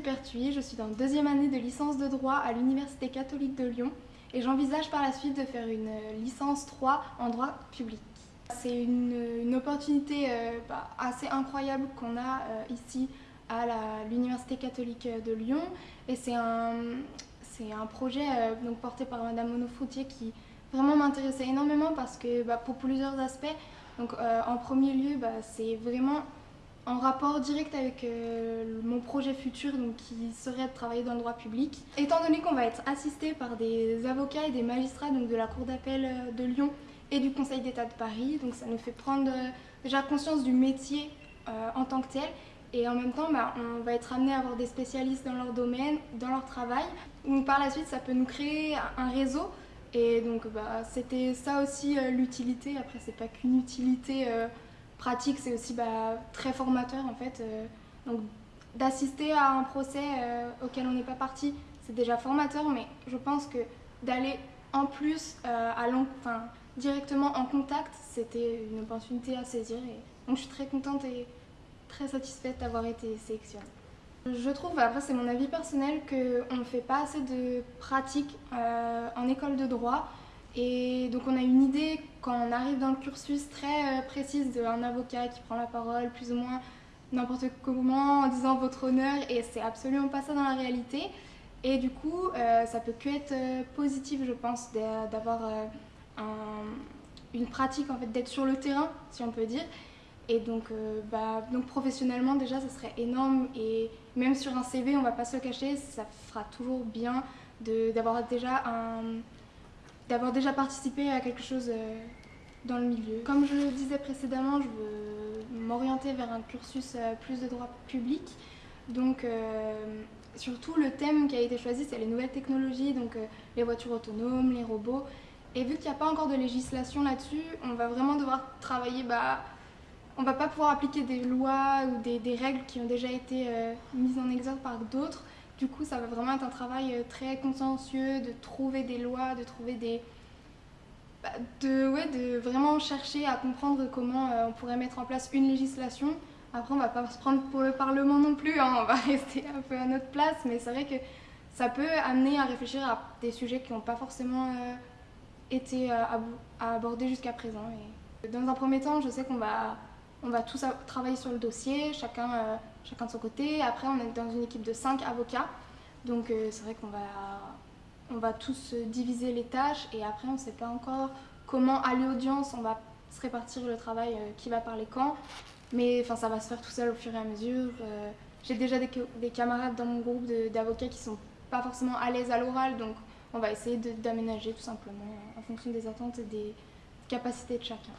Berthuis, je suis en deuxième année de licence de droit à l'Université catholique de Lyon et j'envisage par la suite de faire une licence 3 en droit public. C'est une, opportunité euh, bah, assez incroyable qu'on a euh, ici à l'Université catholique de Lyon et c'est un, un projet euh, donc, porté par Madame Monofroutier qui vraiment m'intéressait énormément parce que bah, pour plusieurs aspects. Donc en premier lieu, bah, c'est vraiment en rapport direct avec euh, mon projet futur donc, qui serait de travailler dans le droit public. Étant donné qu'on va être assisté par des avocats et des magistrats donc de la Cour d'appel euh, de Lyon et du Conseil d'État de Paris, donc ça nous fait prendre euh, déjà conscience du métier en tant que tel et en même temps bah, on va être amené à avoir des spécialistes dans leur domaine, dans leur travail. Donc, par la suite ça peut nous créer un réseau et donc bah, c'était ça aussi l'utilité, après c'est pas qu'une utilité pratique, c'est aussi bah, très formateur en fait. Euh, donc d'assister à un procès euh, auquel on n'est pas parti, c'est déjà formateur, mais je pense que d'aller en plus euh, directement en contact, c'était une opportunité à saisir. Donc je suis très contente et très satisfaite d'avoir été sélectionnée. Je trouve, après c'est mon avis personnel, qu'on ne fait pas assez de pratique en école de droit. Et donc on a une idée quand on arrive dans le cursus très euh, précise d'un avocat qui prend la parole plus ou moins n'importe comment en disant votre honneur et c'est absolument pas ça dans la réalité. Et du coup, euh, ça peut que être euh, positif, je pense, d'avoir une pratique, en fait, d'être sur le terrain, si on peut dire. Et donc, bah, donc professionnellement, déjà, ça serait énorme. Et même sur un CV, on va pas se le cacher, ça fera toujours bien d'avoir déjà un d'avoir déjà participé à quelque chose euh, dans le milieu. Comme je le disais précédemment, je veux m'orienter vers un cursus euh, plus de droit public. Donc euh, surtout le thème qui a été choisi c'est les nouvelles technologies, donc les voitures autonomes, les robots. Et vu qu'il n'y a pas encore de législation là-dessus, on va vraiment devoir travailler, bah, on va pas pouvoir appliquer des lois ou des, des règles qui ont déjà été mises en exergue par d'autres. Du coup, ça va vraiment être un travail euh, très consciencieux de trouver des lois, de trouver des... Bah, de, ouais, de vraiment chercher à comprendre comment euh, on pourrait mettre en place une législation. Après, on va pas se prendre pour le Parlement non plus, hein, on va rester un peu à notre place, mais c'est vrai que ça peut amener à réfléchir à des sujets qui n'ont pas forcément euh, été abordés jusqu'à présent. Dans un premier temps, je sais qu'on va on va tous travailler sur le dossier, chacun, chacun de son côté. Après, on est dans une équipe de 5 avocats. Donc euh, c'est vrai qu'on va, on va tous diviser les tâches et après on ne sait pas encore comment à l'audience on va se répartir le travail, euh, qui va parler quand. Mais ça va se faire tout seul au fur et à mesure. J'ai déjà des, des, camarades dans mon groupe d'avocats qui sont pas forcément à l'aise à l'oral, donc on va essayer d'aménager tout simplement en fonction des attentes et des capacités de chacun.